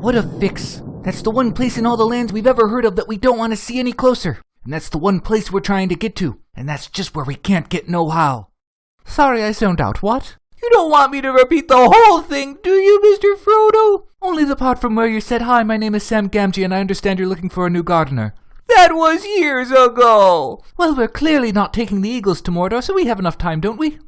What a fix. That's the one place in all the lands we've ever heard of that we don't want to see any closer. And that's the one place we're trying to get to. And that's just where we can't get no how. Sorry I zoned out, what? You don't want me to repeat the whole thing, do you, Mr. Frodo? Only the part from where you said, Hi, my name is Sam Gamgee, and I understand you're looking for a new gardener. That was years ago! Well, we're clearly not taking the Eagles to Mordor, so we have enough time, don't we?